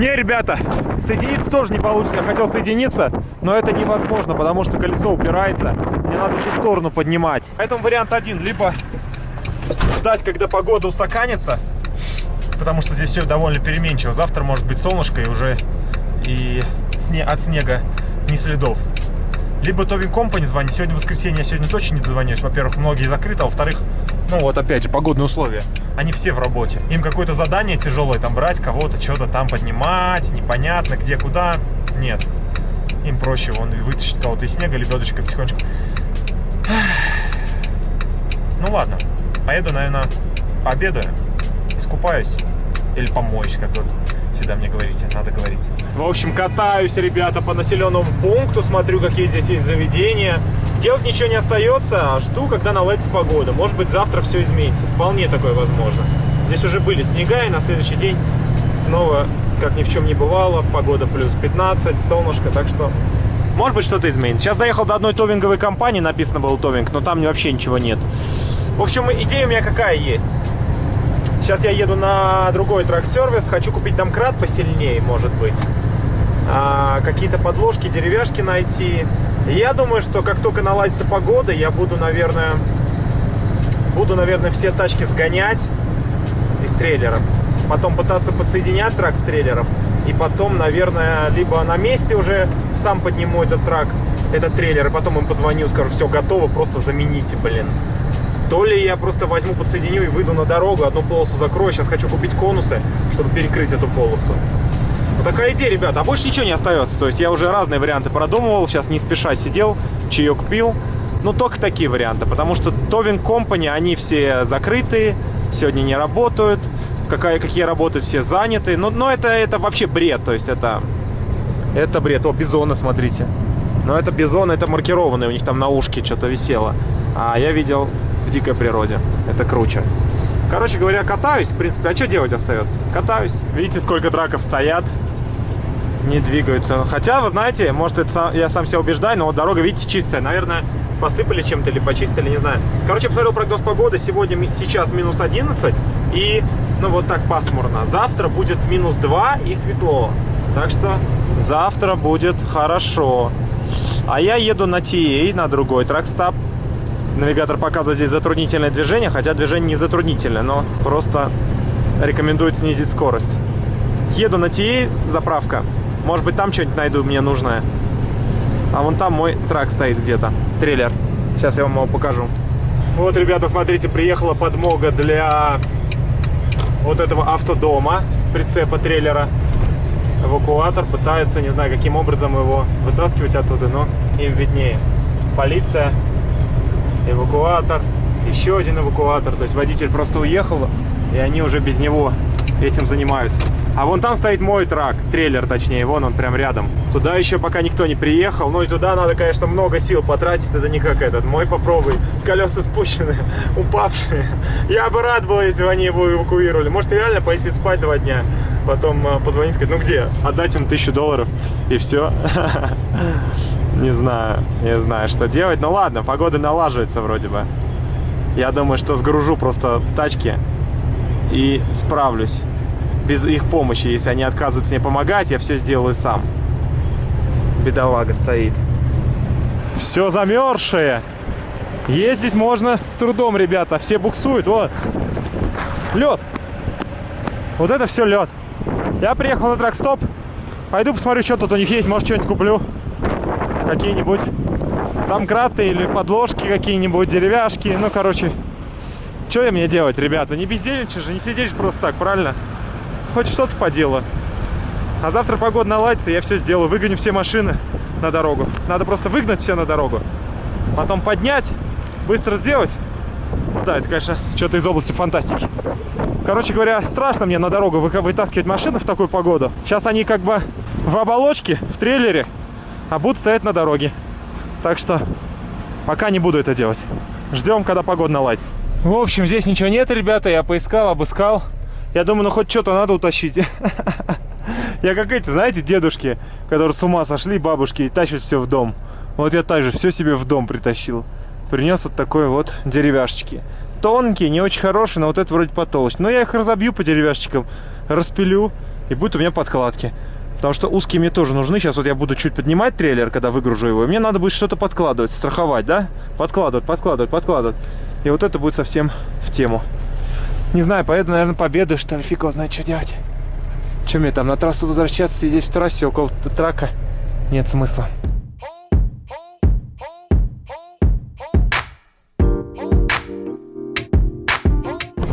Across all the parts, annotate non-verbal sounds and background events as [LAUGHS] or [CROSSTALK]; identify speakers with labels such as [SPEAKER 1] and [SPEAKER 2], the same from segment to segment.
[SPEAKER 1] Не, ребята, соединиться тоже не получится. Я хотел соединиться, но это невозможно, потому что колесо упирается. Мне надо ту сторону поднимать. Поэтому вариант один. Либо ждать, когда погода устаканится, потому что здесь все довольно переменчиво. Завтра может быть солнышко и уже и сне от снега ни следов. Либо Товин Компани звонить. Сегодня воскресенье, я сегодня точно не дозвонюсь. Во-первых, многие закрыты, а во-вторых, ну вот опять же, погодные условия. Они все в работе. Им какое-то задание тяжелое там брать, кого-то что-то там поднимать, непонятно где, куда. Нет. Им проще вон вытащить кого-то из снега, лебедочкой потихонечку. Ну ладно, поеду, наверное, пообедаю, искупаюсь или помоюсь, как вот всегда мне говорите, надо говорить. В общем, катаюсь, ребята, по населенному пункту, смотрю, какие здесь есть заведения. Делать ничего не остается, а жду, когда наладится погода. Может быть, завтра все изменится. Вполне такое возможно. Здесь уже были снега, и на следующий день снова, как ни в чем не бывало, погода плюс 15, солнышко, так что... Может быть, что-то изменится. Сейчас доехал до одной товинговой компании, написано было товинг, но там вообще ничего нет. В общем, идея у меня какая есть. Сейчас я еду на другой трак-сервис. Хочу купить домкрат посильнее, может быть. А, Какие-то подложки, деревяшки найти. Я думаю, что как только наладится погода, я буду, наверное, буду, наверное, все тачки сгонять из трейлера. Потом пытаться подсоединять трак с трейлером. И потом, наверное, либо на месте уже сам подниму этот трак, этот трейлер, и потом им позвоню, скажу, все готово, просто замените, блин. То ли я просто возьму, подсоединю и выйду на дорогу, одну полосу закрою. Сейчас хочу купить конусы, чтобы перекрыть эту полосу. Такая идея, ребята. А больше ничего не остается. То есть я уже разные варианты продумывал. Сейчас не спеша сидел, чаек пил. Ну, только такие варианты. Потому что Товин Company, они все закрытые, сегодня не работают. Какая, какие работают, все заняты. Но, но это, это вообще бред. То есть это, это бред. О, бизоны, смотрите. Но это бизон, это маркированный. У них там на ушке что-то висело. А я видел в дикой природе. Это круче. Короче говоря, катаюсь, в принципе. А что делать остается? Катаюсь. Видите, сколько траков стоят. Не двигаются. Хотя, вы знаете, может, это я сам себя убеждаю, но вот дорога, видите, чистая. Наверное, посыпали чем-то или почистили, не знаю. Короче, посмотрел прогноз погоды. Сегодня, сейчас минус 11. И, ну, вот так пасмурно. Завтра будет минус 2 и светло. Так что завтра будет хорошо. А я еду на TA, на другой тракстап. Навигатор показывает здесь затруднительное движение, хотя движение не затруднительное, но просто рекомендует снизить скорость. Еду на TA, заправка. Может быть, там что-нибудь найду мне нужное. А вон там мой трак стоит где-то, трейлер. Сейчас я вам его покажу. Вот, ребята, смотрите, приехала подмога для вот этого автодома, прицепа трейлера. Эвакуатор пытается, не знаю, каким образом его вытаскивать оттуда, но им виднее. Полиция эвакуатор, еще один эвакуатор. То есть водитель просто уехал, и они уже без него этим занимаются. А вон там стоит мой трак, трейлер точнее, вон он прям рядом. Туда еще пока никто не приехал, ну и туда надо, конечно, много сил потратить, это не как этот. Мой попробуй, колеса спущены, [LAUGHS] упавшие. Я бы рад был, если бы они его эвакуировали. Может реально пойти спать два дня, потом а, позвонить, сказать, ну где? Отдать им тысячу долларов и все. [LAUGHS] Не знаю, не знаю, что делать. Ну ладно, погода налаживается вроде бы. Я думаю, что сгружу просто тачки и справлюсь. Без их помощи, если они отказываются мне помогать, я все сделаю сам. Бедолага стоит. Все замерзшее. Ездить можно с трудом, ребята. Все буксуют. Вот. Лед. Вот это все лед. Я приехал на тракстоп. Пойду посмотрю, что тут у них есть. Может, что-нибудь куплю какие-нибудь домкраты или подложки какие-нибудь, деревяшки. Ну, короче, что мне делать, ребята? Не бездельничать же, не сидеть просто так, правильно? Хоть что-то по делу. А завтра погода наладится, я все сделаю. Выгоню все машины на дорогу. Надо просто выгнать все на дорогу. Потом поднять, быстро сделать. Да, это, конечно, что-то из области фантастики. Короче говоря, страшно мне на дорогу вытаскивать машины в такую погоду. Сейчас они как бы в оболочке, в трейлере а будут стоять на дороге. Так что пока не буду это делать. Ждем, когда погода наладится. В общем, здесь ничего нет, ребята. Я поискал, обыскал. Я думаю, ну хоть что-то надо утащить. [LAUGHS] Я как эти, знаете, дедушки, которые с ума сошли, бабушки, и тащат все в дом. Вот я также все себе в дом притащил. Принес вот такой вот деревяшечки. Тонкие, не очень хорошие, но вот это вроде потолще. Но я их разобью по деревяшечкам, распилю и будет у меня подкладки. Потому что узкие мне тоже нужны. Сейчас вот я буду чуть поднимать трейлер, когда выгружу его. И мне надо будет что-то подкладывать, страховать, да? Подкладывать, подкладывать, подкладывать. И вот это будет совсем в тему. Не знаю, поеду, наверное, победы, что ли. Фиг его знает, что делать. Чем мне там на трассу возвращаться, сидеть в трассе около трака? Нет смысла.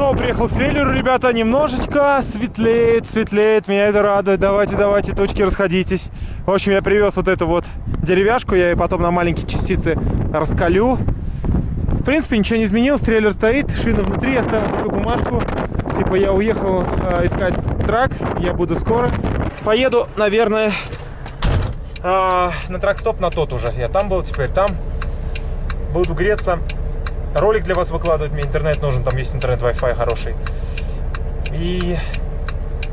[SPEAKER 1] снова приехал к ребята, немножечко светлеет, светлеет, меня это радует. Давайте, давайте, точки расходитесь. В общем, я привез вот эту вот деревяшку, я ее потом на маленькие частицы раскалю. Принципе, ничего не изменилось, трейлер стоит, шина внутри, я оставил такую бумажку. Типа я уехал э, искать трак, я буду скоро. Поеду, наверное, э, на трак-стоп на тот уже. Я там был, теперь там. Буду греться ролик для вас выкладывать, мне интернет нужен, там есть интернет Wi-Fi хороший. И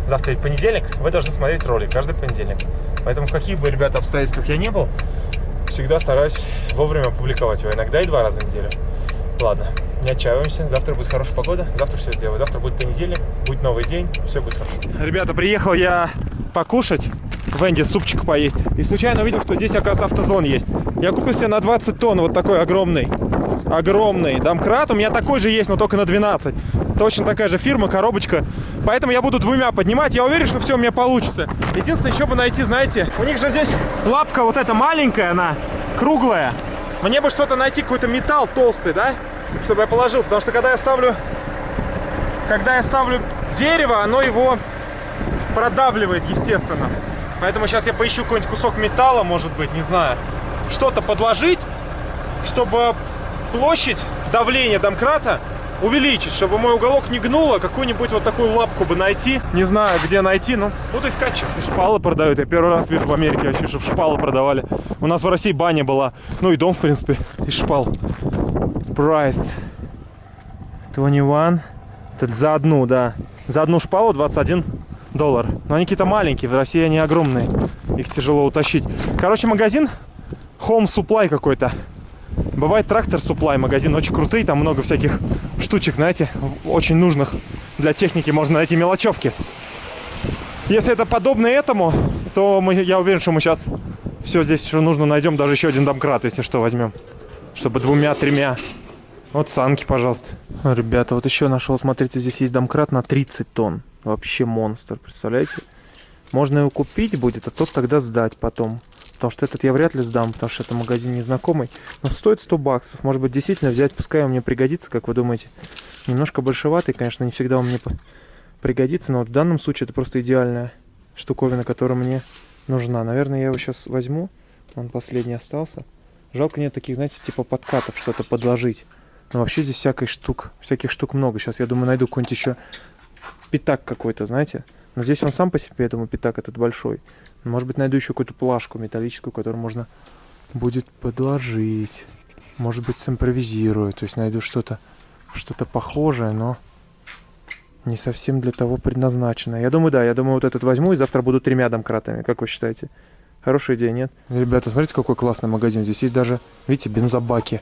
[SPEAKER 1] завтра ведь понедельник, вы должны смотреть ролик каждый понедельник. Поэтому в каких бы, ребята, обстоятельствах я не был, всегда стараюсь вовремя публиковать его, иногда и два раза в неделю. Ладно, не отчаиваемся, завтра будет хорошая погода, завтра все сделаю. Завтра будет понедельник, будет новый день, все будет хорошо. Ребята, приехал я покушать в Энди супчик поесть. И случайно увидел, что здесь, оказывается, автозон есть. Я купил себе на 20 тонн вот такой огромный огромный домкрат. У меня такой же есть, но только на 12. Точно такая же фирма, коробочка. Поэтому я буду двумя поднимать. Я уверен, что все у меня получится. Единственное, еще бы найти, знаете, у них же здесь лапка вот эта маленькая, она круглая. Мне бы что-то найти, какой-то металл толстый, да? Чтобы я положил. Потому что когда я ставлю... Когда я ставлю дерево, оно его продавливает, естественно. Поэтому сейчас я поищу какой-нибудь кусок металла, может быть, не знаю. Что-то подложить, чтобы площадь давления домкрата увеличить, чтобы мой уголок не гнуло, какую-нибудь вот такую лапку бы найти. Не знаю, где найти, но буду искать что-то. Шпалы продают. Я первый раз вижу в Америке вообще, чтобы шпалы продавали. У нас в России баня была. Ну и дом, в принципе, из шпал. Price 21. Это за одну, да. За одну шпалу 21 доллар. Но они какие-то маленькие, в России они огромные. Их тяжело утащить. Короче, магазин Home Supply какой-то. Бывает трактор Supply, магазин очень крутый, там много всяких штучек, знаете, очень нужных для техники, можно найти мелочевки. Если это подобно этому, то мы, я уверен, что мы сейчас все здесь, что нужно, найдем, даже еще один домкрат, если что, возьмем. Чтобы двумя-тремя. Вот санки, пожалуйста. Ребята, вот еще нашел, смотрите, здесь есть домкрат на 30 тонн. Вообще монстр, представляете? Можно его купить будет, а тот тогда сдать потом. Потому что этот я вряд ли сдам, потому что это магазин незнакомый. Но стоит 100 баксов. Может быть, действительно взять, пускай он мне пригодится, как вы думаете. Немножко большеватый, конечно, не всегда он мне пригодится, но вот в данном случае это просто идеальная штуковина, которая мне нужна. Наверное, я его сейчас возьму. Он последний остался. Жалко нет таких, знаете, типа подкатов, что-то подложить. Но вообще здесь всякой штук, всяких штук много. Сейчас, я думаю, найду какой-нибудь еще пятак какой-то, знаете. Но здесь он сам по себе, я думаю, пятак этот большой. Может быть, найду еще какую-то плашку металлическую, которую можно будет подложить. Может быть, симпровизирую. То есть найду что-то что-то похожее, но не совсем для того предназначено. Я думаю, да, я думаю, вот этот возьму и завтра буду тремя домкратами. Как вы считаете? Хорошая идея, нет? Ребята, смотрите, какой классный магазин. Здесь есть даже, видите, бензобаки.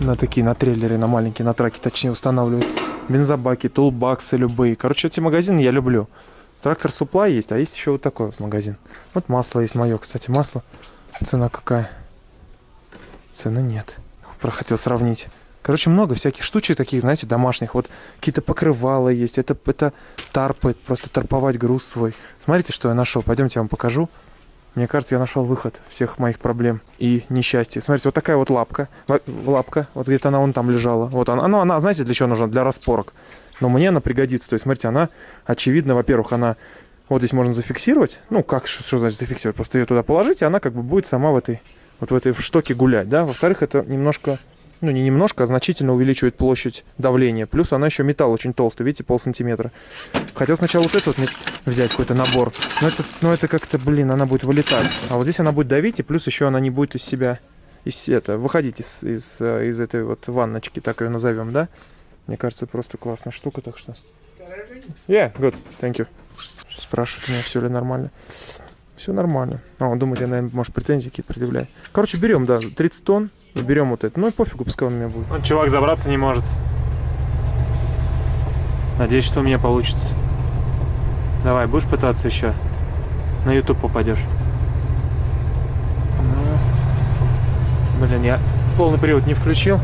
[SPEAKER 1] На такие, на трейлере, на маленькие, на траке, точнее, устанавливают. Бензобаки, тулбаксы любые. Короче, эти магазины я люблю. Трактор Supply есть, а есть еще вот такой вот магазин. Вот масло есть мое, кстати, масло. Цена какая? Цены нет. Прохотел сравнить. Короче, много всяких штучек таких, знаете, домашних. Вот какие-то покрывала есть. Это, это тарпы, просто тарповать груз свой. Смотрите, что я нашел. Пойдемте, я вам покажу. Мне кажется, я нашел выход всех моих проблем и несчастья. Смотрите, вот такая вот лапка. Лапка. Вот где-то она вон там лежала. Вот она. Ну, она, знаете, для чего нужна? Для распорок но мне она пригодится. То есть, смотрите, она, очевидно, во-первых, она вот здесь можно зафиксировать. Ну, как, что, что значит зафиксировать? Просто ее туда положить, и она как бы будет сама в этой, вот в этой штоке гулять, да. Во-вторых, это немножко, ну, не немножко, а значительно увеличивает площадь давления. Плюс она еще металл очень толстый, видите, пол сантиметра. Хотел сначала вот этот вот взять, какой-то набор, но это, но это как-то, блин, она будет вылетать. А вот здесь она будет давить, и плюс еще она не будет из себя, из это, выходить из, из, из этой вот ванночки, так ее назовем, да. Мне кажется, просто классная штука, так что... Yeah, good, thank you. Спрашивают меня, все ли нормально. Все нормально. А, он думает, я, наверное, может, претензии какие-то предъявляю. Короче, берем, да, 30 тонн, и берем вот это. Ну и пофигу, пускай он у меня будет. Он, чувак, забраться не может. Надеюсь, что у меня получится. Давай, будешь пытаться еще? На YouTube попадешь. Ну, блин, я полный привод не включил.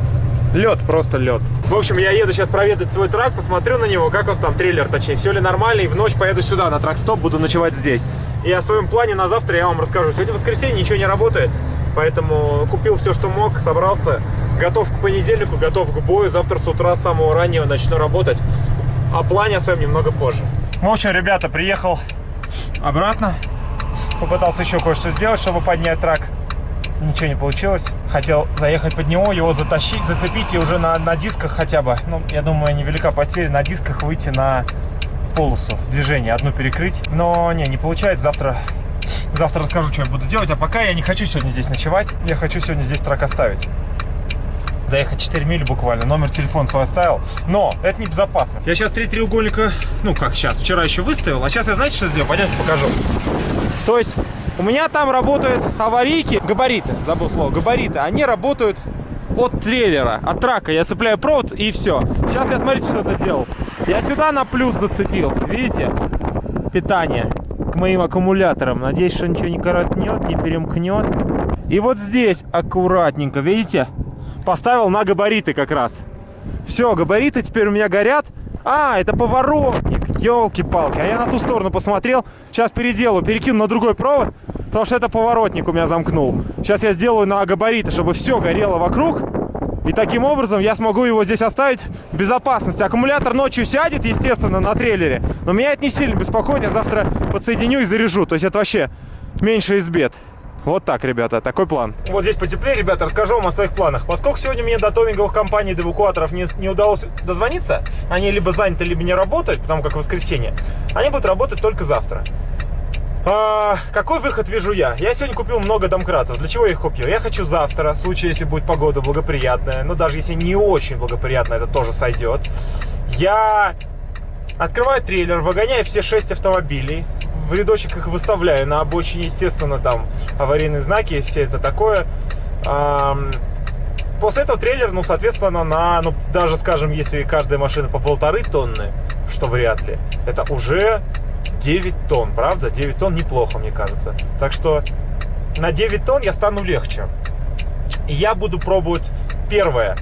[SPEAKER 1] Лед, просто лед. В общем, я еду сейчас проведать свой трак, посмотрю на него, как он там, трейлер точнее, все ли нормально, и в ночь поеду сюда, на трак-стоп, буду ночевать здесь. И о своем плане на завтра я вам расскажу. Сегодня воскресенье, ничего не работает, поэтому купил все, что мог, собрался, готов к понедельнику, готов к бою. Завтра с утра с самого раннего начну работать. О плане о своем немного позже. В общем, ребята, приехал обратно. Попытался еще кое-что сделать, чтобы поднять трак. Ничего не получилось. Хотел заехать под него, его затащить, зацепить и уже на, на дисках хотя бы, ну, я думаю, невелика потеря, на дисках выйти на полосу движения, одну перекрыть. Но не, не получается. Завтра, завтра расскажу, что я буду делать. А пока я не хочу сегодня здесь ночевать. Я хочу сегодня здесь трак оставить доехать 4 мили буквально, номер телефона свой оставил. Но это небезопасно. Я сейчас три треугольника, ну как сейчас, вчера еще выставил, а сейчас я знаете, что сделал? Пойдемте покажу. То есть у меня там работают аварийки, габариты, забыл слово, габариты, они работают от трейлера, от трака. Я цепляю провод и все. Сейчас я, смотрите, что-то сделал. Я сюда на плюс зацепил, видите? Питание к моим аккумуляторам. Надеюсь, что ничего не коротнет, не перемкнет. И вот здесь аккуратненько, видите? поставил на габариты как раз. Все, габариты теперь у меня горят. А, это поворотник, елки-палки. А я на ту сторону посмотрел. Сейчас переделаю, перекину на другой провод, потому что это поворотник у меня замкнул. Сейчас я сделаю на габариты, чтобы все горело вокруг. И таким образом я смогу его здесь оставить в безопасности. Аккумулятор ночью сядет, естественно, на трейлере. Но меня это не сильно беспокоит. Я завтра подсоединю и заряжу. То есть это вообще меньше из бед. Вот так, ребята, такой план. Вот здесь потеплее, ребята, расскажу вам о своих планах. Поскольку сегодня мне до товинговых компаний, до эвакуаторов не, не удалось дозвониться, они либо заняты, либо не работают, потому как воскресенье, они будут работать только завтра. А, какой выход вижу я? Я сегодня купил много домкратов. Для чего я их купил? Я хочу завтра, в случае, если будет погода благоприятная, но даже если не очень благоприятная, это тоже сойдет. Я открываю трейлер, выгоняю все шесть автомобилей, в рядочек их выставляю. На обочине, естественно, там аварийные знаки, все это такое. После этого трейлер, ну, соответственно, на, ну, даже, скажем, если каждая машина по полторы тонны, что вряд ли, это уже 9 тонн, правда? 9 тонн неплохо, мне кажется. Так что на 9 тонн я стану легче. И я буду пробовать первое.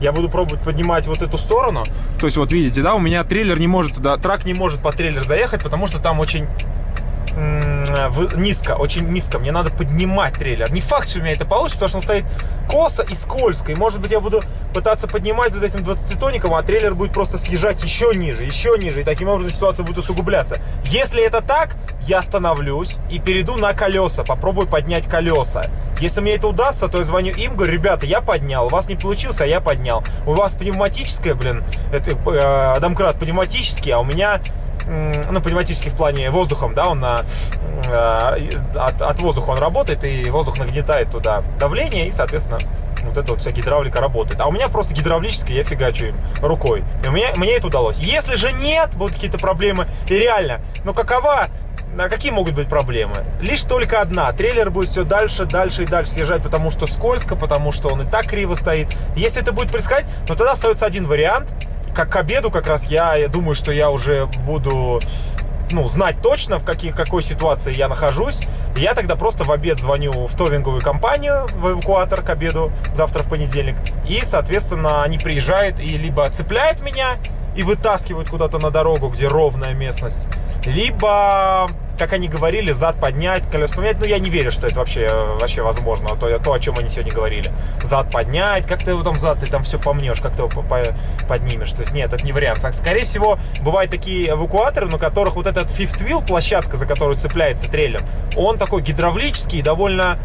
[SPEAKER 1] Я буду пробовать поднимать вот эту сторону. То есть, вот видите, да, у меня трейлер не может туда, трак не может под трейлер заехать, потому что там очень низко, очень низко. Мне надо поднимать трейлер. Не факт, что у меня это получится, потому что он стоит косо и скользко. И может быть я буду пытаться поднимать вот этим 20-тоником, а трейлер будет просто съезжать еще ниже, еще ниже. И таким образом ситуация будет усугубляться. Если это так, я остановлюсь и перейду на колеса. Попробую поднять колеса. Если мне это удастся, то я звоню им, говорю, ребята, я поднял. У вас не получился, а я поднял. У вас пневматическое, блин, это э, домкрат пневматический, а у меня ну, пневматически в плане воздухом, да, он на, э, от, от воздуха он работает, и воздух нагнетает туда давление, и, соответственно, вот эта вот вся гидравлика работает. А у меня просто гидравлическая, я фигачу им рукой. И у мне это удалось. Если же нет, будут какие-то проблемы, и реально, ну какова а какие могут быть проблемы? Лишь только одна. Трейлер будет все дальше, дальше и дальше съезжать, потому что скользко, потому что он и так криво стоит. Если это будет происходить, то тогда остается один вариант – как к обеду как раз я, я думаю, что я уже буду ну, знать точно, в каких, какой ситуации я нахожусь. И я тогда просто в обед звоню в товинговую компанию, в эвакуатор к обеду, завтра в понедельник. И, соответственно, они приезжают и либо цепляют меня и вытаскивают куда-то на дорогу, где ровная местность, либо как они говорили, зад поднять, колес поменять. Ну, я не верю, что это вообще, вообще возможно, то, то, о чем они сегодня говорили. Зад поднять, как ты его там зад, ты там все помнешь, как ты его поднимешь. То есть, нет, это не вариант. Скорее всего, бывают такие эвакуаторы, на которых вот этот fifth wheel, площадка, за которую цепляется трейлер, он такой гидравлический, довольно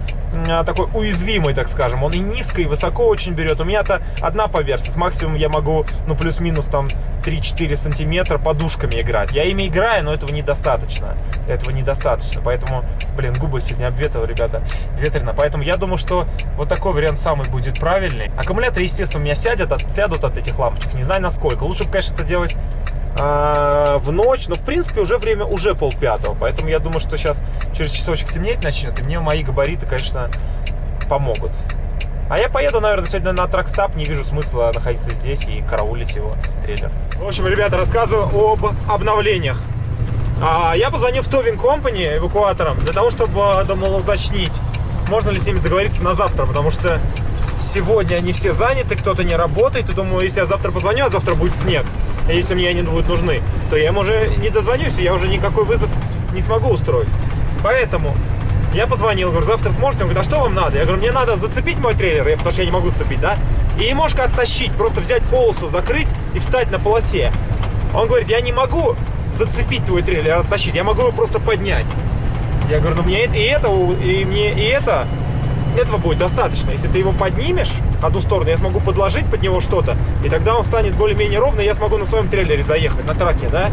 [SPEAKER 1] такой уязвимый, так скажем. Он и низко, и высоко очень берет. У меня-то одна поверхность. Максимум я могу, ну, плюс-минус там 3-4 сантиметра подушками играть. Я ими играю, но этого недостаточно. Этого недостаточно. Поэтому, блин, губы сегодня обветрил, ребята. Ветрено. Поэтому я думаю, что вот такой вариант самый будет правильный. Аккумуляторы, естественно, у меня сядет, от, сядут от этих лампочек. Не знаю, насколько. Лучше бы, конечно, это делать а, в ночь, но в принципе уже время уже пол пятого, поэтому я думаю, что сейчас через часочек темнеть начнет, и мне мои габариты, конечно, помогут. А я поеду, наверное, сегодня на тракстап, не вижу смысла находиться здесь и караулить его трейлер. В общем, ребята, рассказываю об обновлениях. А я позвонил в Towing Company эвакуатором для того, чтобы, думал, уточнить, можно ли с ними договориться на завтра, потому что сегодня они все заняты, кто-то не работает, и думаю, если я завтра позвоню, а завтра будет снег, и если мне они будут нужны, то я им уже не дозвонюсь, и я уже никакой вызов не смогу устроить. Поэтому я позвонил, говорю, завтра сможете? Он говорит, а что вам надо? Я говорю, мне надо зацепить мой трейлер, потому что я не могу зацепить, да? И немножко оттащить, просто взять полосу, закрыть и встать на полосе. Он говорит, я не могу зацепить твой трейлер, оттащить, я могу его просто поднять. Я говорю, ну мне и это, и мне и это, этого будет достаточно. Если ты его поднимешь одну сторону, я смогу подложить под него что-то, и тогда он станет более-менее ровный, и я смогу на своем трейлере заехать, на траке, да?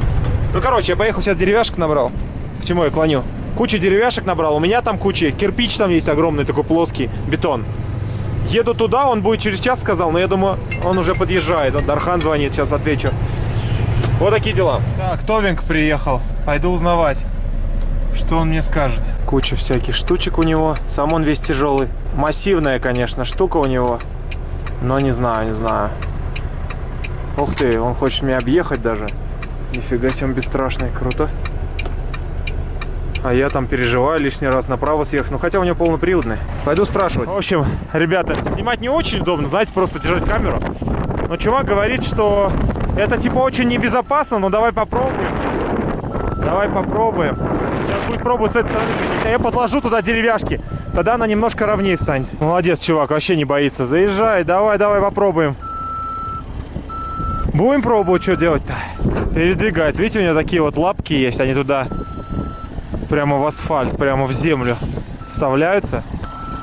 [SPEAKER 1] Ну, короче, я поехал сейчас деревяшек набрал. К чему я клоню? Куча деревяшек набрал. У меня там куча. Кирпич там есть огромный, такой плоский. Бетон. Еду туда, он будет через час, сказал. Но я думаю, он уже подъезжает. Вот Дархан звонит, сейчас отвечу. Вот такие дела. Так, Товинг приехал. Пойду узнавать, что он мне скажет. Куча всяких штучек у него. Сам он весь тяжелый. Массивная, конечно, штука у него. Но не знаю, не знаю. Ух ты, он хочет меня объехать даже. Нифига себе, он бесстрашный. Круто. А я там переживаю лишний раз направо съехать. Ну, хотя у него полноприводный. Пойду спрашивать. В общем, ребята, снимать не очень удобно. Знаете, просто держать камеру. Но чувак говорит, что это типа очень небезопасно. Но давай попробуем. Давай попробуем. Сейчас будет пробовать с этой стороны. Я подложу туда деревяшки. Тогда она немножко ровнее станет. Молодец, чувак, вообще не боится. Заезжай, давай, давай попробуем. Будем пробовать, что делать-то. Передвигать. Видите, у него такие вот лапки есть. Они туда прямо в асфальт, прямо в землю вставляются.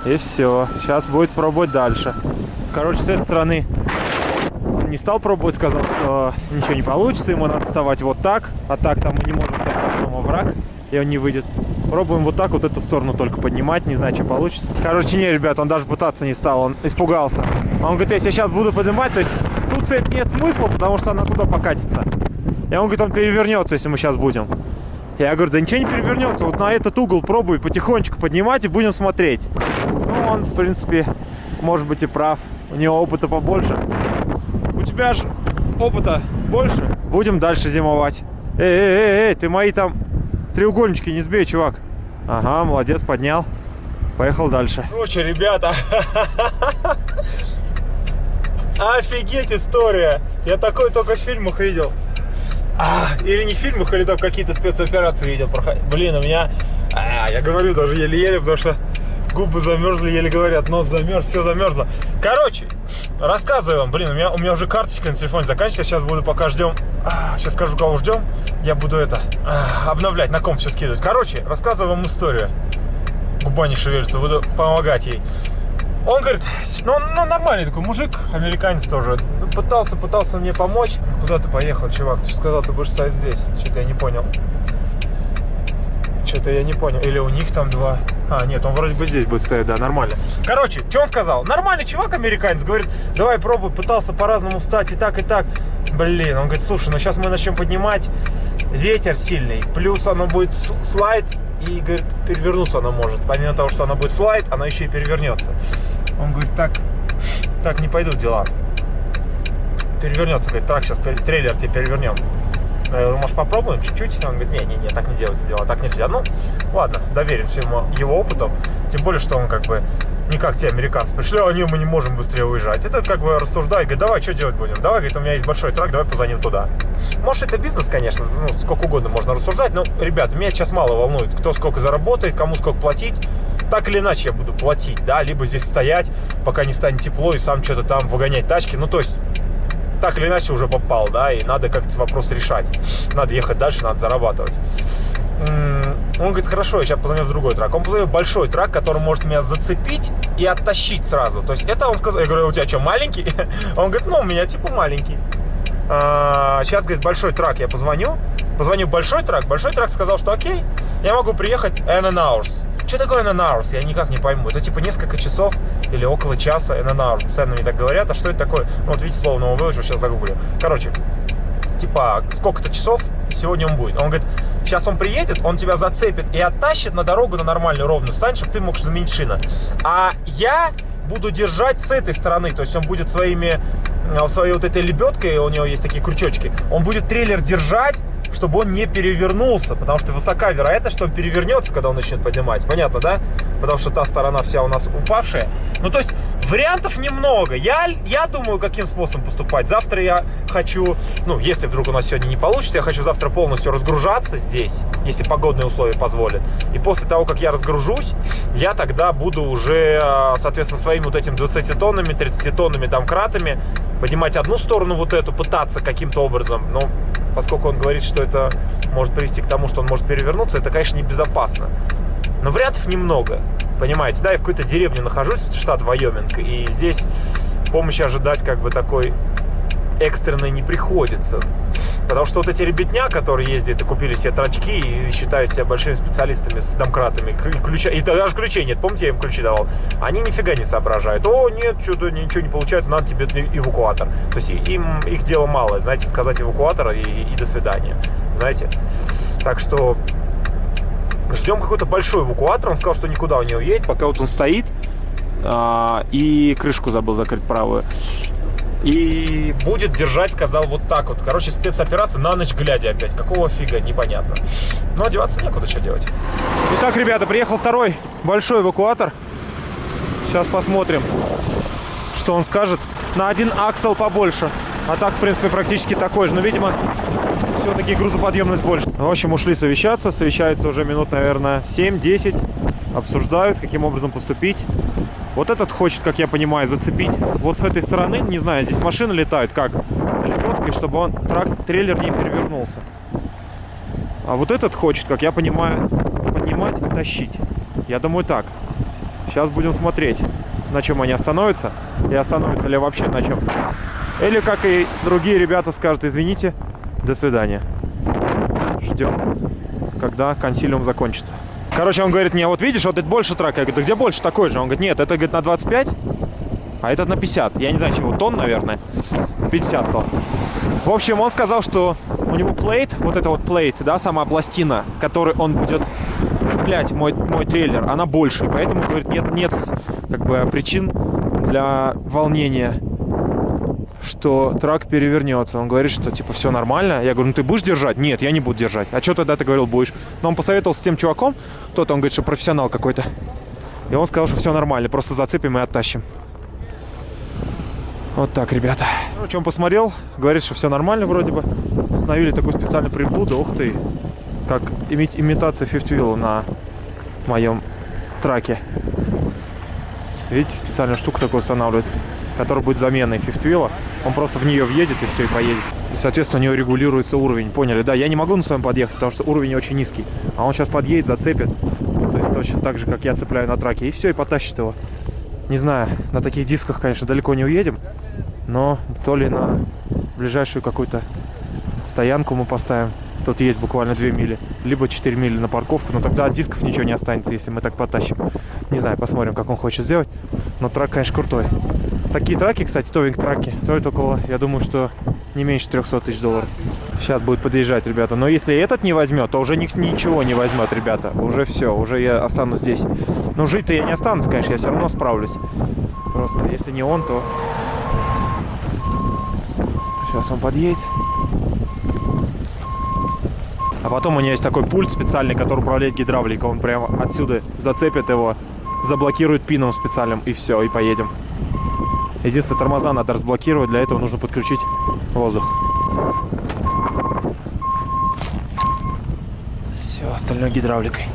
[SPEAKER 1] И все. Сейчас будет пробовать дальше. Короче, с этой стороны не стал пробовать, сказал, что ничего не получится, ему надо вставать вот так, а так там не может встать потом враг, и он не выйдет. Пробуем вот так вот эту сторону только поднимать, не знаю, что получится. Короче, не, ребят, он даже пытаться не стал, он испугался. Он говорит, если я сейчас буду поднимать, то есть тут цепь нет смысла, потому что она туда покатится. И он говорит, он перевернется, если мы сейчас будем. Я говорю, да ничего не перевернется, вот на этот угол пробуй потихонечку поднимать и будем смотреть. Ну, он, в принципе, может быть и прав. У него опыта побольше. У тебя же опыта больше. Будем дальше зимовать. Эй, эй, эй, эй, ты мои там треугольнички не сбей, чувак. Ага, молодец, поднял. Поехал дальше. Короче, ребята, офигеть история. Я такой только в фильмах видел. А, или не в фильмах, или только какие-то спецоперации видел. Блин, у меня... А, я говорю даже еле-еле, потому что губы замерзли, еле говорят, нос замерз, все замерзло. Короче, рассказываю вам, блин, у меня, у меня уже карточка на телефоне заканчивается, сейчас буду пока ждем, а, сейчас скажу, кого ждем, я буду это, а, обновлять, на комп все скидывать. Короче, рассказываю вам историю. Губа не шевелится, буду помогать ей. Он говорит, ну, ну нормальный такой мужик, американец тоже. Пытался, пытался мне помочь. Куда ты поехал, чувак? Ты же сказал, ты будешь стоять здесь. Что-то я не понял. Что-то я не понял. Или у них там два... А, нет, он вроде бы здесь будет стоять, да, нормально. Короче, что он сказал? Нормальный чувак, американец, говорит, давай пробуй, пытался по-разному встать и так, и так. Блин, он говорит, слушай, ну сейчас мы начнем поднимать, ветер сильный, плюс оно будет слайд, и, говорит, перевернуться она может. Помимо того, что она будет слайд, она еще и перевернется. Он говорит, так, так не пойдут дела. Перевернется, говорит, трак сейчас, трейлер тебе перевернем. Я говорю, может попробуем чуть-чуть? Он говорит, не-не-не, так не делается дело, так нельзя. Ну, ладно, доверимся ему его опыту. Тем более, что он как бы не как те американцы пришли, они мы не можем быстрее уезжать. Это как бы рассуждает, говорит, давай, что делать будем? Давай, говорит, у меня есть большой трак, давай позвоним туда. Может, это бизнес, конечно, ну, сколько угодно можно рассуждать, но, ребят, меня сейчас мало волнует, кто сколько заработает, кому сколько платить. Так или иначе я буду платить, да, либо здесь стоять, пока не станет тепло, и сам что-то там выгонять тачки. Ну, то есть, так или иначе уже попал, да, и надо как-то вопрос решать. Надо ехать дальше, надо зарабатывать. Он говорит, хорошо, я сейчас позвоню в другой трак. Он позвонил большой трак, который может меня зацепить и оттащить сразу. То есть это он сказал, я говорю, у тебя что, маленький? [LAUGHS] Он говорит, ну, у меня типа маленький. А, сейчас, говорит, большой трак, я позвоню. Позвоню большой трак, большой трак сказал, что окей, я могу приехать in hours. Что такое in hours? Я никак не пойму. Это типа несколько часов или около часа hours. Постоянно мне так говорят, а что это такое? Ну, вот видите, слово выучил, сейчас загуглю. Короче, типа, сколько-то часов сегодня он будет. Он говорит, сейчас он приедет, он тебя зацепит и оттащит на дорогу на нормальную ровную стань, чтобы ты мог заменить шины. А я буду держать с этой стороны. То есть он будет своими, своей вот этой лебедкой, у него есть такие крючочки, он будет трейлер держать, чтобы он не перевернулся, потому что высока вероятность, что он перевернется, когда он начнет поднимать. Понятно, да? Потому что та сторона вся у нас упавшая. Ну, то есть вариантов немного. Я, я думаю, каким способом поступать. Завтра я хочу, ну, если вдруг у нас сегодня не получится, я хочу завтра полностью разгружаться здесь, если погодные условия позволят. И после того, как я разгружусь, я тогда буду уже, а, соответственно, своими вот этими 20-тонными, 30-тонными домкратами поднимать одну сторону вот эту, пытаться каким-то образом, но поскольку он говорит, что это может привести к тому, что он может перевернуться, это, конечно, небезопасно. Но вариантов немного, понимаете, да, я в какой-то деревне нахожусь, штат Вайоминг, и здесь помощи ожидать как бы такой экстренной не приходится. Потому что вот эти ребятня, которые ездят и купили себе трачки и считают себя большими специалистами с домкратами, и, ключа, и даже ключей нет, помните, я им ключи давал, они нифига не соображают. О, нет, что-то ничего не получается, надо тебе эвакуатор. То есть им их дело мало, знаете, сказать эвакуатор и, и до свидания, знаете. Так что ждем какой-то большой эвакуатор, он сказал, что никуда он не уедет, пока вот он стоит, а, и крышку забыл закрыть правую. И будет держать, сказал, вот так вот. Короче, спецоперация на ночь глядя опять. Какого фига, непонятно. Но одеваться некуда, что делать. Итак, ребята, приехал второй большой эвакуатор. Сейчас посмотрим, что он скажет. На один аксел побольше. А так, в принципе, практически такой же. Но, видимо, все-таки грузоподъемность больше. В общем, ушли совещаться. Совещаются уже минут, наверное, 7-10. Обсуждают, каким образом поступить. Вот этот хочет, как я понимаю, зацепить вот с этой стороны. Не знаю, здесь машины летают как? Лебедкой, чтобы он, трак, трейлер не перевернулся. А вот этот хочет, как я понимаю, поднимать и тащить. Я думаю так. Сейчас будем смотреть, на чем они остановятся. И остановятся ли вообще на чем. Или, как и другие ребята скажут, извините, до свидания. Ждем, когда консилиум закончится. Короче, он говорит мне, вот видишь, вот это больше трака. Я говорю, да где больше такой же? Он говорит, нет, это говорит, на 25, а этот на 50. Я не знаю, чего, тонн, наверное. 50 тонн. В общем, он сказал, что у него плейт, вот это вот плейт, да, сама пластина, которой он будет цеплять мой, мой трейлер, она больше. Поэтому, говорит, нет, нет как бы причин для волнения что трак перевернется. Он говорит, что типа все нормально. Я говорю, ну ты будешь держать? Нет, я не буду держать. А что тогда ты говорил, будешь? Но он посоветовался с тем чуваком, тот, он говорит, что профессионал какой-то. И он сказал, что все нормально, просто зацепим и оттащим. Вот так, ребята. Короче, он посмотрел, говорит, что все нормально вроде бы. Установили такую специальную приблуду, ух ты, как иметь имитация Wheel на моем траке. Видите, специальную штуку такую устанавливают который будет заменой фифтвилла. Он просто в нее въедет и все, и поедет. И, соответственно, у него регулируется уровень. Поняли? Да, я не могу на своем подъехать, потому что уровень очень низкий. А он сейчас подъедет, зацепит. То есть точно так же, как я цепляю на траке. И все, и потащит его. Не знаю, на таких дисках, конечно, далеко не уедем. Но то ли на ближайшую какую-то стоянку мы поставим. Тут есть буквально 2 мили. Либо 4 мили на парковку. Но тогда от дисков ничего не останется, если мы так потащим. Не знаю, посмотрим, как он хочет сделать. Но трак, конечно, крутой. Такие траки, кстати, товинг траки, стоят около, я думаю, что не меньше 300 тысяч долларов. Сейчас будет подъезжать, ребята. Но если этот не возьмет, то уже ни, ничего не возьмет, ребята. Уже все, уже я останусь здесь. Но жить-то я не останусь, конечно, я все равно справлюсь. Просто если не он, то... Сейчас он подъедет. А потом у него есть такой пульт специальный, который управляет гидравликой. Он прямо отсюда зацепит его, заблокирует пином специальным, и все, и поедем. Единственное, тормоза надо разблокировать. Для этого нужно подключить воздух. Все, остальное гидравликой.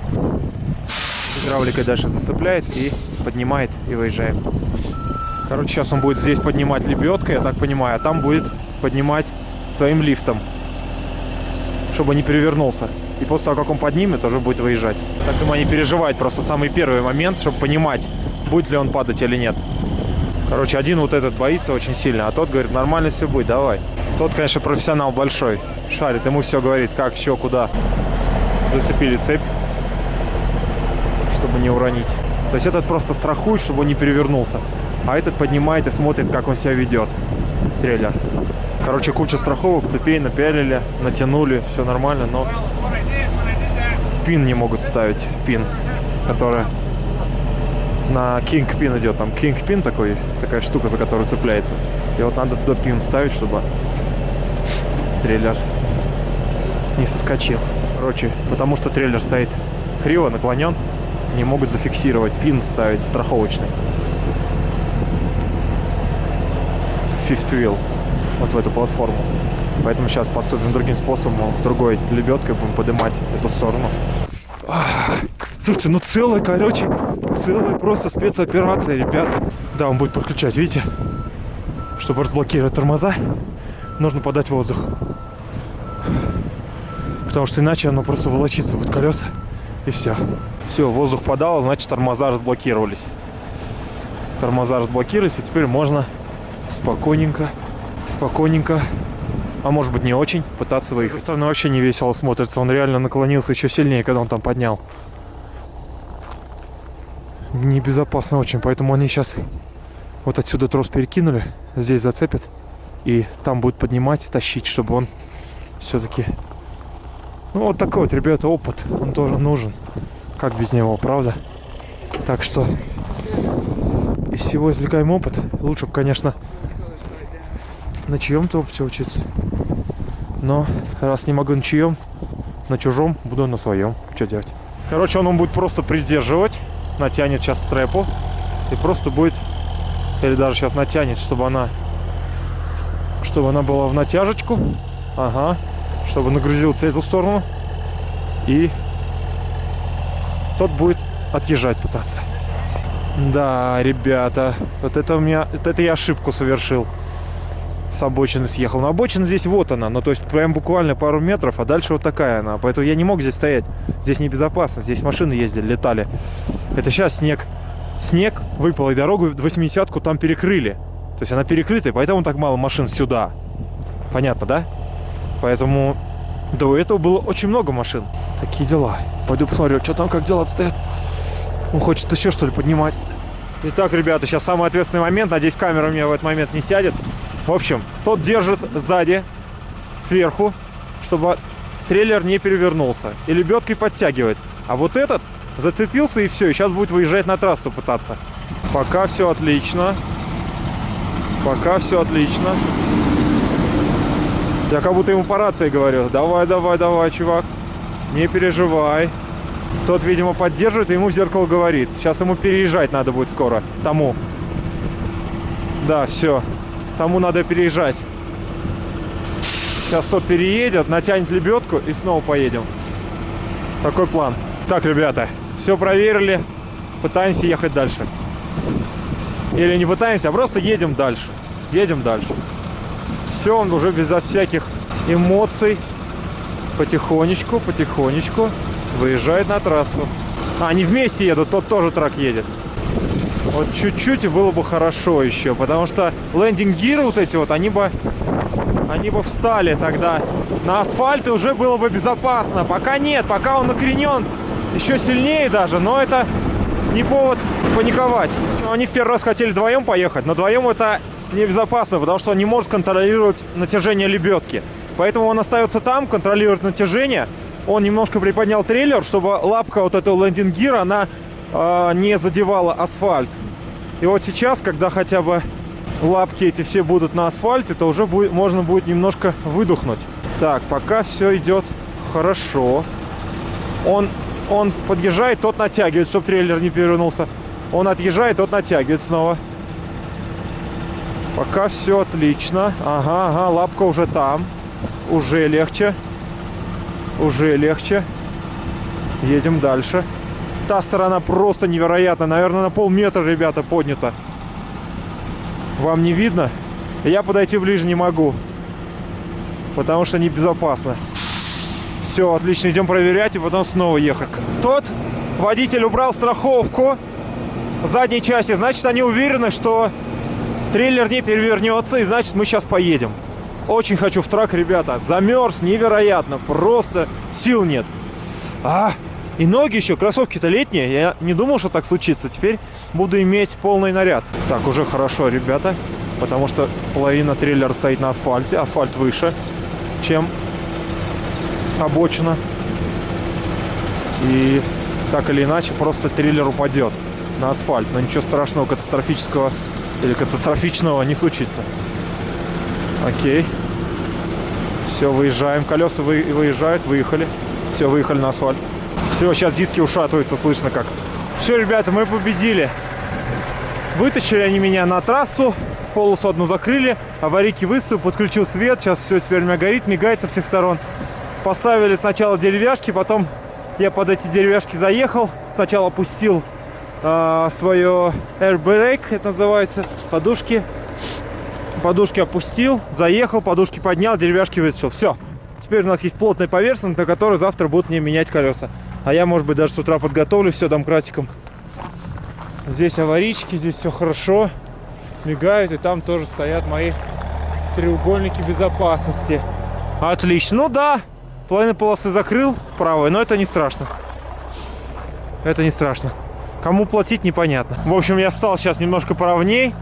[SPEAKER 1] Гидравликой дальше засыпляет и поднимает, и выезжаем. Короче, сейчас он будет здесь поднимать лебедкой, я так понимаю, а там будет поднимать своим лифтом, чтобы не перевернулся. И после того, как он поднимет, уже будет выезжать. Так думаю, они переживают просто самый первый момент, чтобы понимать, будет ли он падать или нет. Короче, один вот этот боится очень сильно, а тот говорит, нормально все будет, давай. Тот, конечно, профессионал большой, шарит, ему все говорит, как, еще, куда. Зацепили цепь, чтобы не уронить. То есть этот просто страхует, чтобы он не перевернулся. А этот поднимает и смотрит, как он себя ведет, трейлер. Короче, куча страховок, цепей напялили, натянули, все нормально, но пин не могут ставить, пин, которая на Kingpin идет. Там Kingpin такой, такая штука, за которую цепляется. И вот надо туда пин ставить, чтобы трейлер не соскочил. Короче, потому что трейлер стоит криво, наклонен, не могут зафиксировать. Пин ставить страховочный. Fifth wheel. Вот в эту платформу. Поэтому сейчас поступим другим способом, другой лебедкой будем поднимать эту сторону. Слушайте, ну целая, короче, целая просто спецоперация, ребят. Да, он будет подключать, видите? Чтобы разблокировать тормоза, нужно подать воздух. Потому что иначе оно просто волочится будет колеса. И все. Все, воздух подало, значит тормоза разблокировались. Тормоза разблокировались, и теперь можно спокойненько, спокойненько, а может быть не очень, пытаться выехать. С стороны вообще не весело смотрится. Он реально наклонился еще сильнее, когда он там поднял. Небезопасно очень, поэтому они сейчас вот отсюда трос перекинули, здесь зацепят и там будут поднимать, тащить, чтобы он все-таки ну, вот такой вот, ребята, опыт. Он тоже нужен. Как без него, правда? Так что из всего извлекаем опыт. Лучше бы, конечно, на чьем-то опыте учиться. Но раз не могу на чьем, на чужом, буду на своем. Что делать? Короче, он, он будет просто придерживать. Натянет сейчас стрепу. И просто будет... Или даже сейчас натянет, чтобы она... Чтобы она была в натяжечку. Ага чтобы нагрузился эту сторону. И тот будет отъезжать пытаться. Да, ребята, вот это у меня, вот это я ошибку совершил. С обочины съехал. Но обочина здесь вот она, ну то есть прям буквально пару метров, а дальше вот такая она. Поэтому я не мог здесь стоять. Здесь небезопасно, здесь машины ездили, летали. Это сейчас снег. Снег выпал, и дорогу 80-ку там перекрыли. То есть она перекрытая, поэтому так мало машин сюда. Понятно, да? Поэтому до этого было очень много машин. Такие дела. Пойду посмотрю, что там, как дела обстоят. Он хочет еще что ли поднимать. Итак, ребята, сейчас самый ответственный момент. Надеюсь, камера у меня в этот момент не сядет. В общем, тот держит сзади, сверху, чтобы трейлер не перевернулся. И лебедкой подтягивает. А вот этот зацепился и все. И сейчас будет выезжать на трассу пытаться. Пока все отлично. Пока все отлично. Я как будто ему по рации говорю. Давай, давай, давай, чувак. Не переживай. Тот, видимо, поддерживает, и ему в зеркало говорит. Сейчас ему переезжать надо будет скоро. Тому. Да, все. Тому надо переезжать. Сейчас тот переедет, натянет лебедку и снова поедем. Такой план. Так, ребята, все проверили. Пытаемся ехать дальше. Или не пытаемся, а просто едем дальше. Едем дальше все, он уже безо всяких эмоций потихонечку, потихонечку выезжает на трассу. А, они вместе едут, тот тоже трак едет. Вот чуть-чуть и было бы хорошо еще, потому что лендинг-гиры вот эти вот, они бы, они бы встали тогда на асфальт и уже было бы безопасно. Пока нет, пока он накренен еще сильнее даже, но это не повод паниковать. Они в первый раз хотели вдвоем поехать, но вдвоем это небезопасно, потому что он не может контролировать натяжение лебедки. Поэтому он остается там, контролирует натяжение. Он немножко приподнял трейлер, чтобы лапка вот этого лендинг-гира, она не задевала асфальт. И вот сейчас, когда хотя бы лапки эти все будут на асфальте, то уже будет, можно будет немножко выдохнуть. Так, пока все идет хорошо. Он, он подъезжает, тот натягивает, чтобы трейлер не перевернулся. Он отъезжает, тот натягивает снова. Пока все отлично. Ага, ага, лапка уже там. Уже легче. Уже легче. Едем дальше. Та сторона просто невероятно. Наверное, на полметра, ребята, поднята. Вам не видно? Я подойти ближе не могу. Потому что небезопасно. Все, отлично, идем проверять и потом снова ехать. Тот водитель убрал страховку задней части. Значит, они уверены, что Трейлер не перевернется, и значит мы сейчас поедем. Очень хочу в трак, ребята. Замерз невероятно. Просто сил нет. А, и ноги еще, кроссовки-то летние. Я не думал, что так случится. Теперь буду иметь полный наряд. Так, уже хорошо, ребята. Потому что половина трейлера стоит на асфальте. Асфальт выше, чем обочина. И так или иначе, просто трейлер упадет. на асфальт. Но ничего страшного, катастрофического или катастрофичного не случится. Окей. Все, выезжаем. Колеса вы, выезжают, выехали. Все, выехали на асфальт. Все, сейчас диски ушатываются, слышно как. Все, ребята, мы победили. Вытащили они меня на трассу, полосу одну закрыли, аварийки выставил, подключил свет, сейчас все теперь у меня горит, мигает со всех сторон. Поставили сначала деревяшки, потом я под эти деревяшки заехал, сначала опустил э, свое airbag, это называется, подушки. Подушки опустил, заехал, подушки поднял, деревяшки вытащил. Все. Теперь у нас есть плотная поверхность, на которой завтра будут мне менять колеса. А я, может быть, даже с утра подготовлю все домкратиком. Здесь аварийки, здесь все хорошо. Мигают, и там тоже стоят мои треугольники безопасности. Отлично. Ну да, половину полосы закрыл правой, но это не страшно. Это не страшно. Кому платить, непонятно. В общем, я встал сейчас немножко поровней.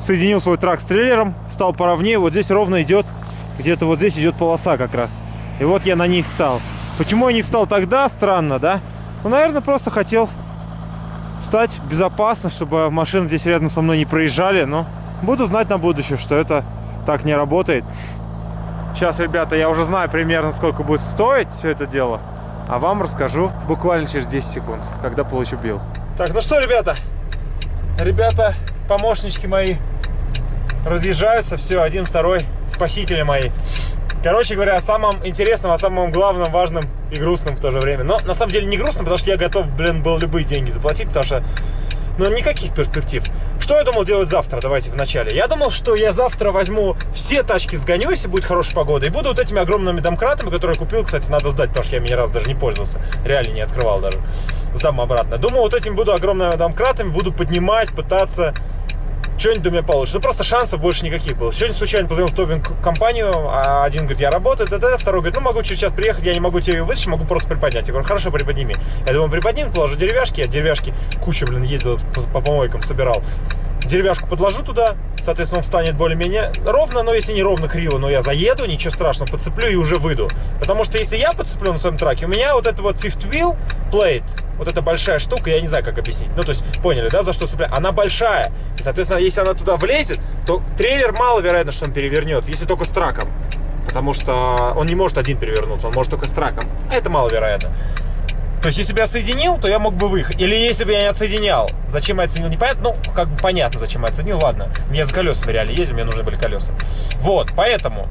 [SPEAKER 1] Соединил свой трак с трейлером. Встал поровнее. Вот здесь ровно идет, где-то вот здесь идет полоса как раз. И вот я на ней встал. Почему я не встал тогда? Странно, да? Ну, наверное, просто хотел встать безопасно, чтобы машины здесь рядом со мной не проезжали. Но буду знать на будущее, что это так не работает. Сейчас, ребята, я уже знаю примерно, сколько будет стоить все это дело. А вам расскажу буквально через 10 секунд, когда получу билл. Так, ну что, ребята? Ребята, помощнички мои разъезжаются. Все, один, второй, спасители мои. Короче говоря, о самом интересном, о самом главном, важном и грустном в то же время. Но на самом деле не грустно, потому что я готов, блин, был любые деньги заплатить, потому что, ну, никаких перспектив. Что я думал делать завтра? Давайте вначале. Я думал, что я завтра возьму все тачки, сгоню, если будет хорошая погода, и буду вот этими огромными домкратами, которые купил, кстати, надо сдать, потому что я ими ни разу даже не пользовался. Реально не открывал даже. Сдам обратно. Думал, вот этим буду огромными домкратами, буду поднимать, пытаться что-нибудь у меня получится. Ну, просто шансов больше никаких было. Сегодня случайно позвонил в товинг компанию, а один говорит, я работаю, т.д. Второй говорит, ну, могу через час приехать, я не могу тебе вытащить, могу просто приподнять. Я говорю, хорошо, приподними. Я думаю, приподнимем, положу деревяшки. Я деревяшки кучу, блин, ездил по, по помойкам, собирал деревяшку подложу туда, соответственно, он встанет более-менее ровно, но если не ровно криво, но я заеду, ничего страшного, подцеплю и уже выйду. Потому что если я подцеплю на своем траке, у меня вот это вот fifth wheel plate, вот эта большая штука, я не знаю, как объяснить. Ну, то есть, поняли, да, за что цеплять? Она большая. И, соответственно, если она туда влезет, то трейлер маловероятно, что он перевернется, если только с траком. Потому что он не может один перевернуться, он может только с траком. А это маловероятно. То есть, если бы я соединил, то я мог бы выехать. Или если бы я не отсоединял. Зачем я отсоединил, непонятно. Ну, как бы понятно, зачем я отсоединил. Ладно, мне за колесами реально ездил, мне нужны были колеса. Вот, поэтому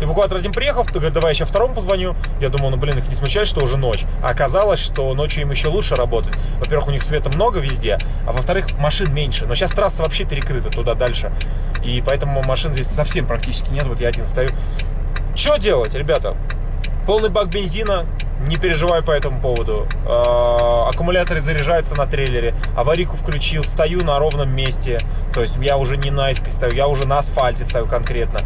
[SPEAKER 1] Эвакуатор один приехал, говорит, давай еще второму позвоню. Я думал, ну, блин, их не смущает, что уже ночь. А оказалось, что ночью им еще лучше работать. Во-первых, у них света много везде, а во-вторых, машин меньше. Но сейчас трасса вообще перекрыта туда дальше. И поэтому машин здесь совсем практически нет. Вот я один стою. Что делать, ребята? Полный бак бензина, не переживаю по этому поводу. Э, аккумуляторы заряжаются на трейлере. Аварийку включил, стою на ровном месте. То есть я уже не на иске стою, я уже на асфальте стою конкретно.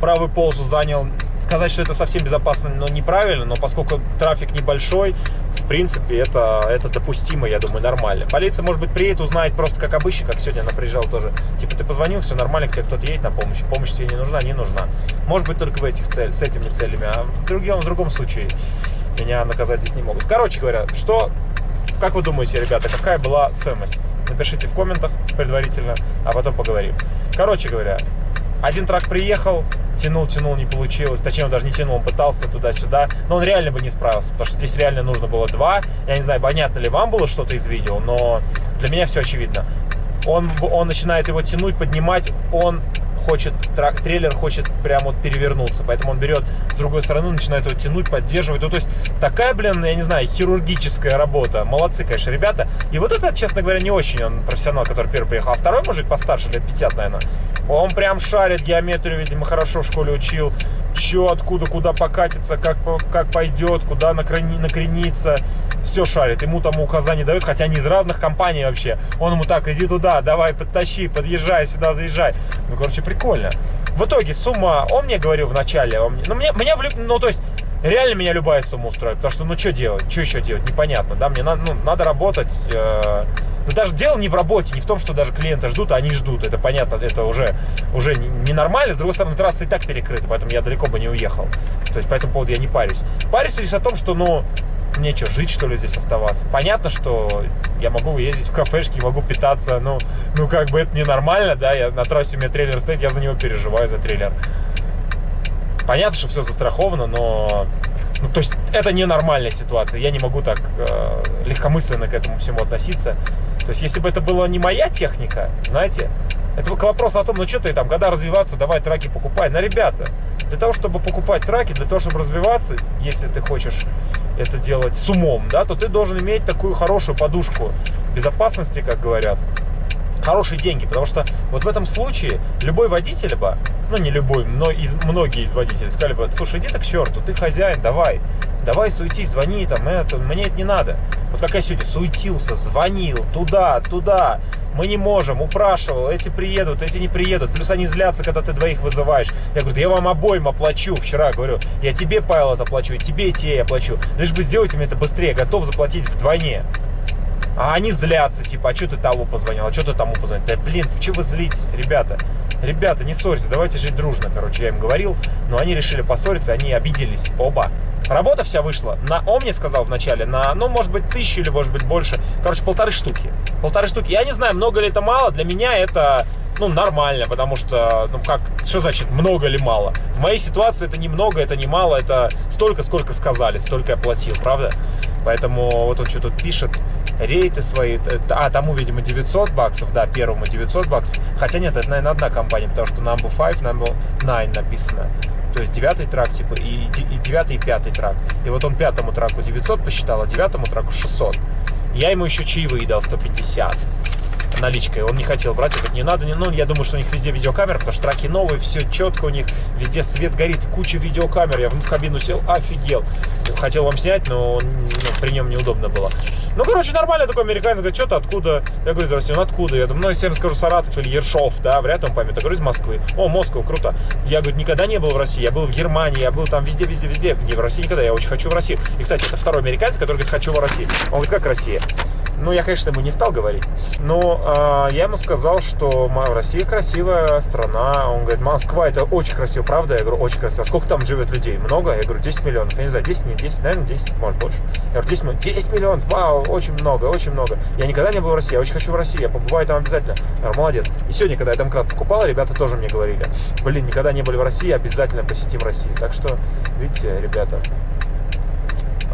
[SPEAKER 1] Правую полосу занял. Сказать, что это совсем безопасно, но неправильно, но поскольку трафик небольшой, в принципе, это, это допустимо, я думаю, нормально. Полиция, может быть, приедет, узнает просто как обычно, как сегодня она приезжала тоже. Типа, ты позвонил, все нормально, к тебе кто-то едет на помощь. Помощь тебе не нужна, не нужна. Может быть, только в этих целях, с этими целями, а в другом, в другом случае меня наказать здесь не могут. Короче говоря, что, как вы думаете, ребята, какая была стоимость? Напишите в комментах предварительно, а потом поговорим. Короче говоря, один трак приехал, тянул, тянул, не получилось. Точнее, он даже не тянул, он пытался туда-сюда. Но он реально бы не справился, потому что здесь реально нужно было два. Я не знаю, понятно ли вам было что-то из видео, но для меня все очевидно. Он, он начинает его тянуть, поднимать, он хочет, трейлер хочет прямо вот перевернуться, поэтому он берет с другой стороны, начинает его тянуть, поддерживать. Ну, то есть такая, блин, я не знаю, хирургическая работа. Молодцы, конечно, ребята. И вот это, честно говоря, не очень он профессионал, который первый приехал. А второй мужик постарше, лет 50, наверное, он прям шарит геометрию, видимо, хорошо в школе учил. Че, откуда, куда покатиться, как, как пойдет, куда накрени, накрениться. Все шарит. Ему там указания дают, хотя они из разных компаний вообще. Он ему так, иди туда, давай, подтащи, подъезжай сюда, заезжай. Ну, короче, прикольно. В итоге сумма, он мне говорил в начале, он ну, мне, меня, ну, то есть, реально меня любая сумма устроит, потому что, ну, что делать, что еще делать, непонятно, да, мне надо, ну, надо работать, э, но даже дело не в работе, не в том, что даже клиенты ждут, а они ждут, это понятно, это уже, уже ненормально, с другой стороны, трасса и так перекрыта, поэтому я далеко бы не уехал, то есть по этому поводу я не парюсь. Парюсь лишь о том, что, ну, Мне что, жить, что ли, здесь оставаться? Понятно, что я могу ездить в кафешки, могу питаться, ну, ну как бы это ненормально, да, я на трассе у меня трейлер стоит, я за него переживаю, за трейлер. Понятно, что все застраховано, но... Ну, то есть это ненормальная ситуация, я не могу так э, легкомысленно к этому всему относиться. То есть если бы это была не моя техника, знаете, это к вопросу о том, ну что ты там, когда развиваться, давай траки покупай. На ребята, для того, чтобы покупать траки, для того, чтобы развиваться, если ты хочешь это делать с умом, да, то ты должен иметь такую хорошую подушку безопасности, как говорят, хорошие деньги, потому что вот в этом случае любой водитель бы, ну не любой, но из, многие из водителей сказали бы, слушай, иди так к черту, ты хозяин, давай, давай суетись, звони, там, это, мне это не надо. Вот как я сегодня суетился, звонил туда, туда, мы не можем, упрашивал, эти приедут, эти не приедут, плюс они злятся, когда ты двоих вызываешь. Я говорю, да я вам обоим оплачу, вчера говорю, я тебе, Павел, это оплачу, и тебе, и тебе я оплачу, лишь бы сделайте мне это быстрее, готов заплатить вдвойне. А они злятся, типа, а что ты того позвонил, а что ты тому позвонил? Да блин, что вы злитесь, ребята? Ребята, не ссорьтесь, давайте жить дружно, короче, я им говорил, но они решили поссориться, они обиделись, оба. Работа вся вышла на, он мне сказал вначале, на, ну, может быть, тысячу или, может быть, больше. Короче, полторы штуки. Полторы штуки. Я не знаю, много ли это мало, для меня это, ну, нормально, потому что, ну, как, что значит много или мало? В моей ситуации это не много, это не мало, это столько, сколько сказали, столько я платил, правда? Поэтому вот он что тут пишет, рейты свои, а, тому, видимо, 900 баксов, да, первому 900 баксов. Хотя нет, это, наверное, одна компания, потому что number 5, number 9 написано. То есть девятый трак, типа, и, и девятый, и пятый трак. И вот он пятому траку 900 посчитал, а девятому траку 600. Я ему еще чаевые дал 150 наличкой. Он не хотел брать, говорит, не надо, не, ну, я думаю, что у них везде видеокамера, потому что траки новые, все четко у них, везде свет горит, куча видеокамер. Я в кабину сел, офигел. Хотел вам снять, но ну, при нем неудобно было. Ну, короче, нормально такой американец, говорит, что-то откуда? Я говорю, России, ну, откуда? Я думаю, ну, я скажу Саратов или Ершов, да, вряд ли он поймет. Я говорю, из Москвы. О, Москва, круто. Я, говорю, никогда не был в России, я был в Германии, я был там везде, везде, везде. Где в России никогда, я очень хочу в Россию. И, кстати, это второй американец, который говорит, хочу в Россию. Он говорит, как Россия? Ну, я, конечно, ему не стал говорить. Но э, я ему сказал, что Россия красивая страна. Он говорит, Москва это очень красиво, правда? Я говорю, очень красиво. А сколько там живет людей? Много? Я говорю, 10 миллионов. Я не знаю, 10, не 10, наверное, 10, может больше. Я говорю, 10 миллионов. 10 миллионов, вау, очень много, очень много. Я никогда не был в России, я очень хочу в России, я побываю там обязательно. Я говорю, молодец. И сегодня, когда я там крат покупал, ребята тоже мне говорили, блин, никогда не были в России, обязательно посетим Россию. Так что, видите, ребята,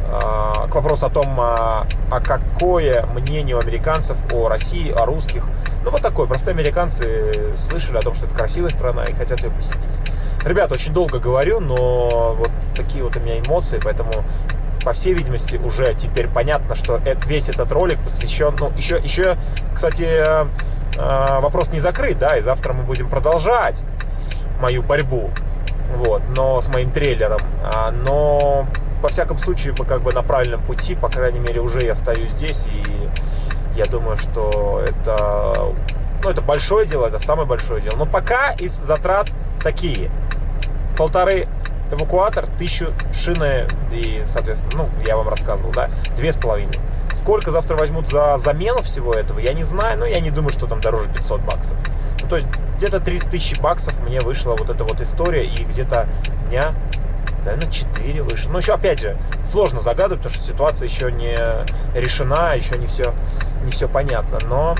[SPEAKER 1] к вопросу о том, а, а какое мнение у американцев о России, о русских. Ну, вот такое. Простые американцы слышали о том, что это красивая страна и хотят ее посетить. Ребята, очень долго говорю, но вот такие вот у меня эмоции, поэтому по всей видимости, уже теперь понятно, что весь этот ролик посвящен... Ну, еще, еще кстати, э, вопрос не закрыт, да, и завтра мы будем продолжать мою борьбу, вот, но с моим трейлером. А, но во всяком случае, мы как бы на правильном пути, по крайней мере, уже я стою здесь, и я думаю, что это, ну, это большое дело, это самое большое дело. Но пока из затрат такие. Полторы эвакуатор, тысячу шины и, соответственно, ну, я вам рассказывал, да, две с половиной. Сколько завтра возьмут за замену всего этого, я не знаю, но я не думаю, что там дороже 500 баксов. Ну, то есть где-то 3000 баксов мне вышла вот эта вот история, и где-то дня наверное, 4 выше. Но еще, опять же, сложно загадывать, потому что ситуация еще не решена, еще не все, не все понятно. Но,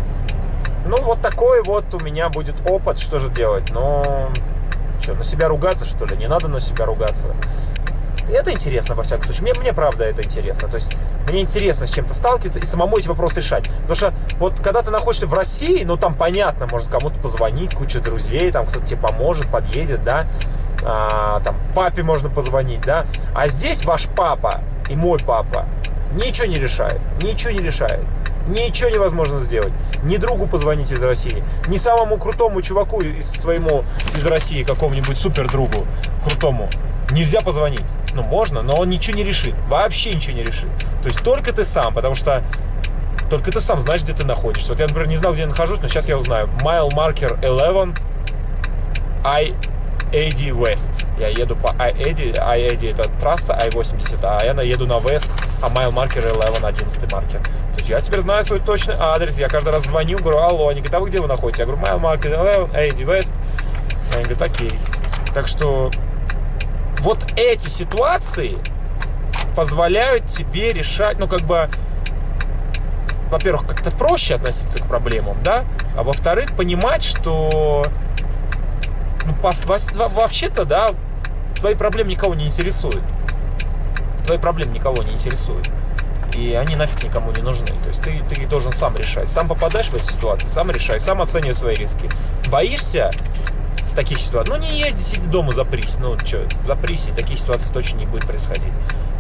[SPEAKER 1] ну, вот такой вот у меня будет опыт, что же делать. Но, что, на себя ругаться, что ли? Не надо на себя ругаться. Это интересно, во всяком случае. Мне, мне правда это интересно. То есть, мне интересно с чем-то сталкиваться и самому эти вопросы решать. Потому что, вот, когда ты находишься в России, ну, там понятно, может кому-то позвонить, куча друзей, там кто-то тебе поможет, подъедет, да а, там, папе можно позвонить, да, а здесь ваш папа и мой папа ничего не решает, ничего не решает. Ничего невозможно сделать. Ни другу позвонить из России, ни самому крутому чуваку из своему из России, какому-нибудь супер другу крутому. Нельзя позвонить. Ну, можно, но он ничего не решит. Вообще ничего не решит. То есть только ты сам, потому что только ты сам знаешь, где ты находишься. Вот я, например, не знал, где я нахожусь, но сейчас я узнаю. Mile Marker 11 I Эдди West. Я еду по Эдди, а Эдди это трасса I-80, а я еду на West, а майл маркер 11, 11 маркер. То есть я теперь знаю свой точный адрес, я каждый раз звоню, говорю, алло, они говорят, а вы где вы находитесь? Я говорю, майл маркер 11, Эдди West. Они говорят, окей. Так что вот эти ситуации,
[SPEAKER 2] позволяют тебе решать, ну, как бы, во-первых, как-то проще относиться к проблемам, да, а во-вторых, понимать, что ну, вообще-то, да, твои проблемы никого не интересуют. Твои проблемы никого не интересуют. И они нафиг никому не нужны. То есть ты, ты должен сам решать. Сам попадаешь в эту ситуацию, сам решай, сам оценивай свои риски. Боишься таких ситуаций? Ну не езди, сиди дома, запрись. Ну что, запрись, и таких ситуаций точно не будет происходить.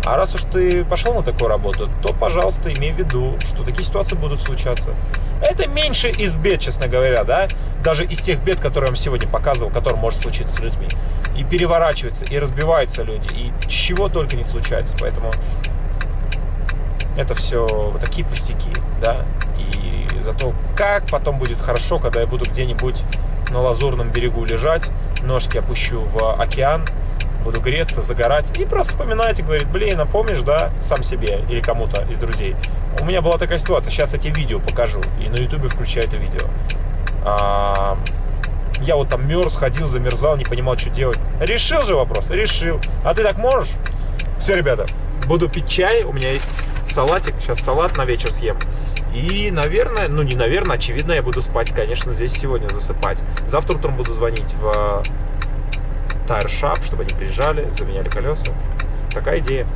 [SPEAKER 2] А раз уж ты пошел на такую работу, то, пожалуйста, имей в виду, что такие ситуации будут случаться. Это меньше из бед, честно говоря, да, даже из тех бед, которые я вам сегодня показывал, которые может случиться с людьми. И переворачиваются, и разбиваются люди, и чего только не случается. Поэтому это все такие пустяки, да. И зато как потом будет хорошо, когда я буду где-нибудь на лазурном берегу лежать, ножки опущу в океан, буду греться, загорать и просто вспоминать и говорить, блин, а помнишь, да, сам себе или кому-то из друзей. У меня была такая ситуация, сейчас тебе видео покажу, и на ютубе включаю это видео. А, я вот там мерз, ходил, замерзал, не понимал, что делать. Решил же вопрос? Решил. А ты так можешь? Все, ребята, буду пить чай, у меня есть салатик, сейчас салат на вечер съем. И, наверное, ну не наверное, очевидно, я буду спать, конечно, здесь сегодня засыпать. Завтра утром буду звонить в Tire Shop, чтобы они приезжали, заменяли колеса. Такая идея.